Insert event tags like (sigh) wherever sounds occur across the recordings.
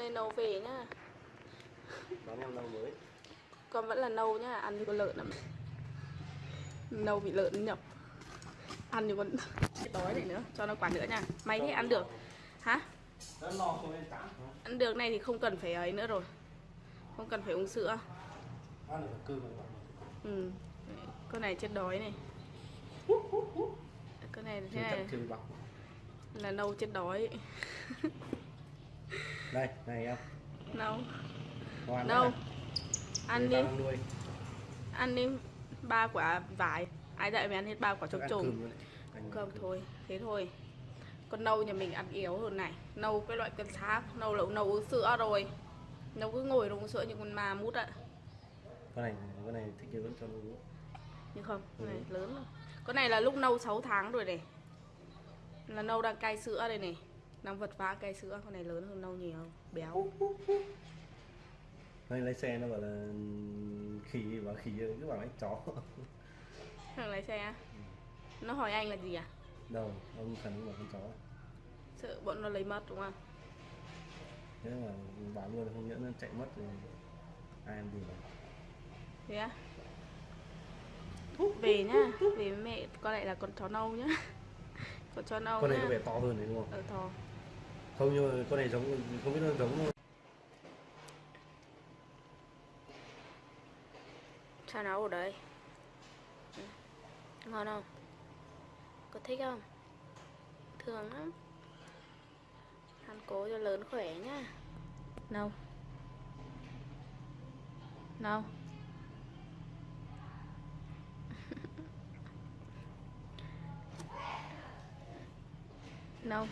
nay nâu về nhá. Đón em lâu mới. Con vẫn là nâu nhá, ăn như con lợn lắm. Nâu bị lợn nhập. Ăn như con (laughs) đói này nữa, cho nó quả nữa nha. May thế ăn được. Hả? Ăn được này thì không cần phải ấy nữa rồi. Không cần phải uống sữa. Ừ. Con này chết đói này. Con này thế này. là nâu chết đói (laughs) đây này em. Nâu ngoan Đâu? đấy Ăn này. đi, ăn đi. Ba quả vải. Ai dạy mày ăn hết ba quả trống trùng cơm thôi, thế thôi. Con nâu nhà mình ăn yếu hơn này. Nâu cái loại cân xác. Nâu là nâu uống sữa rồi. Nâu cứ ngồi uống sữa như con ma mút ạ. Con này con này thích vẫn cho nó. Uống Nhưng không, con này Ừ. lớn rồi Con này là lúc nâu 6 tháng rồi này. Là nâu đang cai sữa đây này Đang vật vã cai sữa Con này lớn hơn nâu nhiều Béo Đây lái xe nó bảo là khỉ bảo khỉ cứ bảo anh chó (laughs) Thằng lái xe? Nó hỏi anh là gì à? đâu ông cũng bảo con chó Sợ bọn nó lấy mất đúng không? thế mà bảo luôn không nhỡ nó chạy mất thì ai làm gì mà Thế á? Về nhá Về mẹ Con lại là con chó nâu nhá (laughs) Con chó nâu con này nhá có vẻ to hơn đấy đúng không Ờ to không, nhưng mà con này giống không biết nó giống không Sao nấu ở đây? Ừ. Ngon không? Có thích không? Thường lắm Ăn cố cho lớn khỏe nhá Nâu Nâu (laughs) Nâu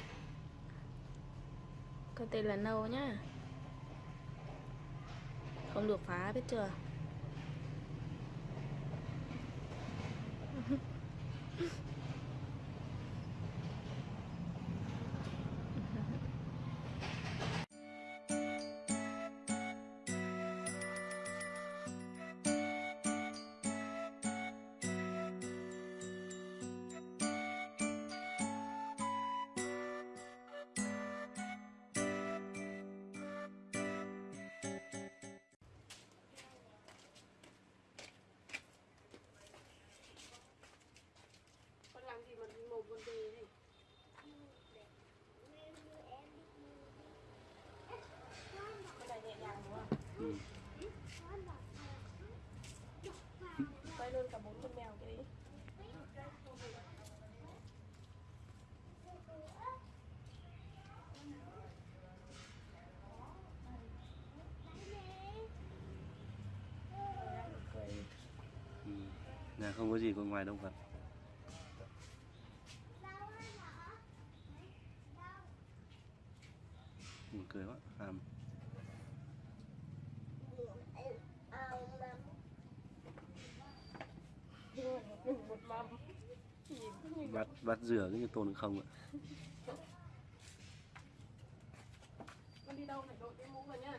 con tên là Nâu nhá Không được phá biết chưa? Con về này? Nhẹ nhàng đúng không? ừ. Quay luôn cả bốn con mèo cái đấy. Ừ. nhà không có gì có ngoài động vật buồn cười quá hàm Một mầm. Nhìn cứ bắt bắt rửa cái như tồn không ạ con đi đâu phải đội cái mũ rồi nhá.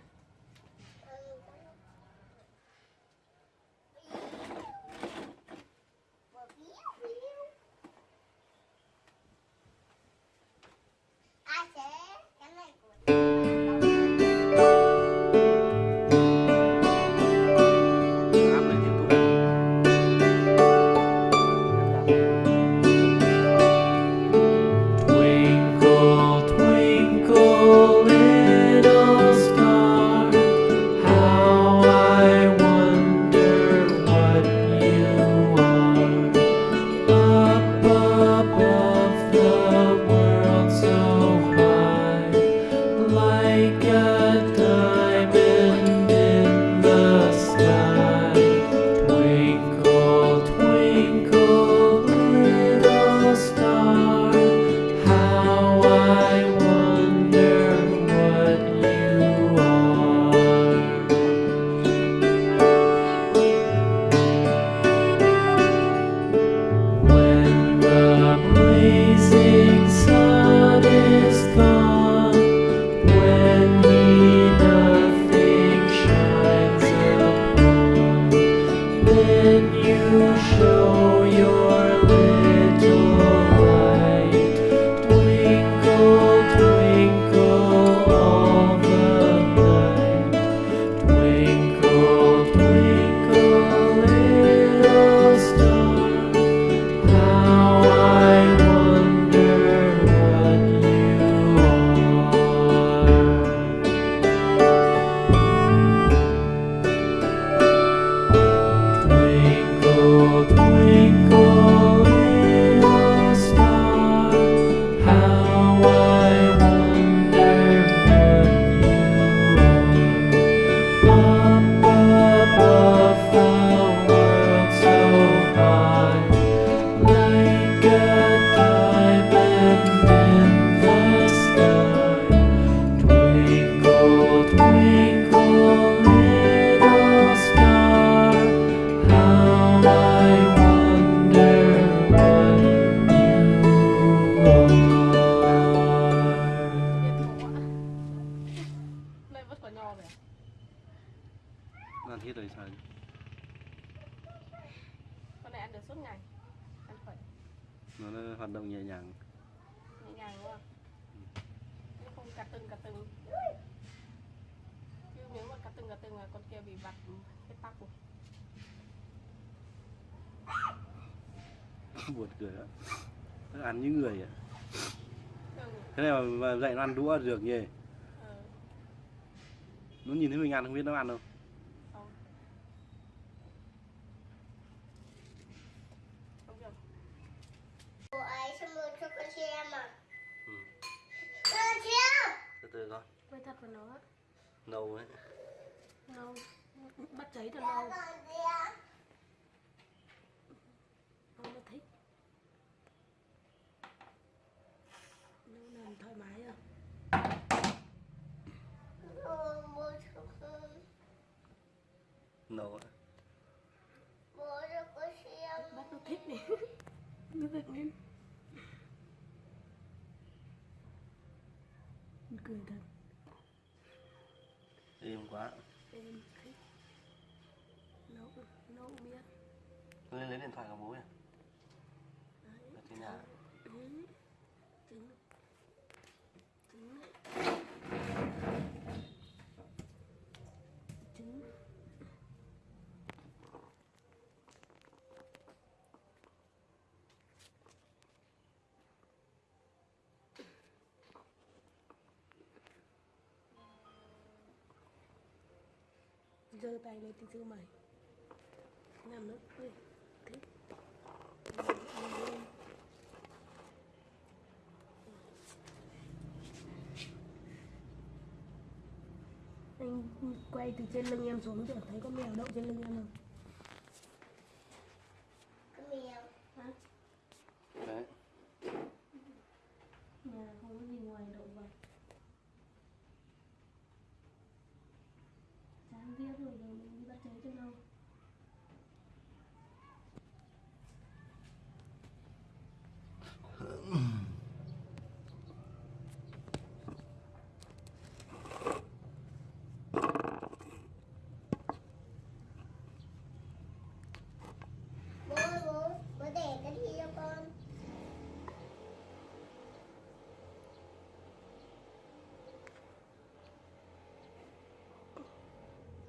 Ăn hết rồi sao? Con này ăn được suốt ngày. Ăn khỏe nó, nó hoạt động nhẹ nhàng. Nhẹ nhàng đúng không? Nó không cà tưng cà tưng. Chứ nếu mà cà tưng cà tưng là con kia bị vặt hết tóc rồi. (laughs) Buồn cười đó nó ăn như người ạ ừ. thế này mà, mà dạy nó ăn đũa được nhỉ? Ờ, nó nhìn thấy mình ăn không biết nó ăn đâu vào nó nâu ấy. Nâu. Bắt cháy Con nâu không có thích nấu làm thoải mái à. Con nâu ấy Bố cho con xem bắt nó thích này (laughs) nó giật lên cười thật êm quá. Em thích. Nấu nấu biết lên lấy điện thoại của bố nhỉ? Đấy. Ở trên nhà. Ừ. giơ tay lên tí sư mày. Làm nó đi. Thích anh quay từ trên lưng em xuống tưởng thấy có mèo đậu trên lưng em không Cái mèo hả đấy nhà không có gì ngoài động vật chán viết rồi rồi mình đi bắt cháy cho đâu Bố bố Bố để cái gì cho con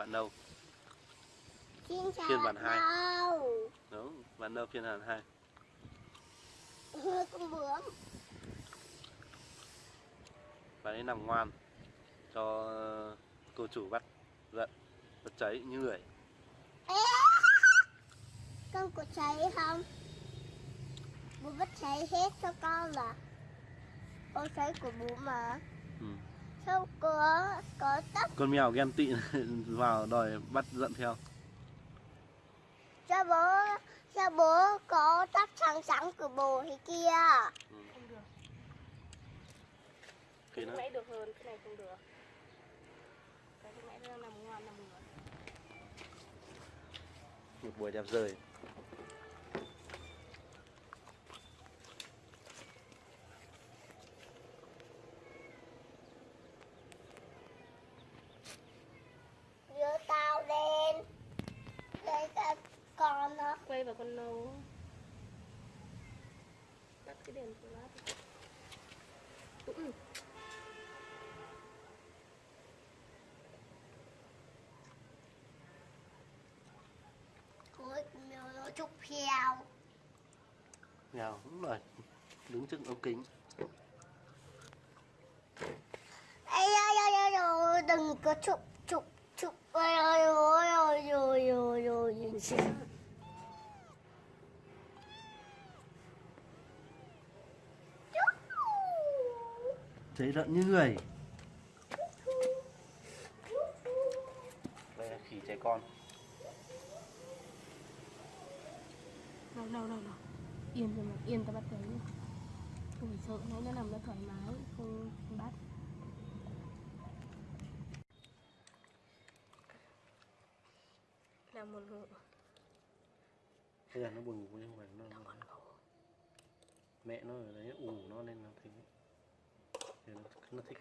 bạn đâu Phiên bản hai. đúng bạn đâu phiên bản hai con bướm. bạn ấy nằm ngoan cho cô chủ bắt giận bắt cháy như người! Con có cháy không? Bố bắt cháy hết cho con là Con cháy của bố mà ừ. Sao có có tóc. Con mèo ghen tị (laughs) vào đòi bắt giận theo. Cho bố Sao bố có tóc trắng trắng của bố thế kia. Không được khi cái nãy được hơn cái này không được. Cái nãy nó nằm ngoan nằm ngửa một buổi đẹp rời ngào đúng rồi. Đứng trước ống kính. Đừng có chụp chụp chụp. Ơi ơi ơi ơi ơi ơi ơi nhìn xem. Thấy rợn như người. Đây là khỉ trẻ con. Đâu đâu đâu đâu yên rồi mà yên ta bắt đấy không phải sợ nó nó nằm nó thoải mái không, không bắt. Là một ngủ Bây giờ nó buồn ngủ nhưng mà nó, nó Mẹ nó ở đấy ủ nó nên nó thấy Thì nó, nó thích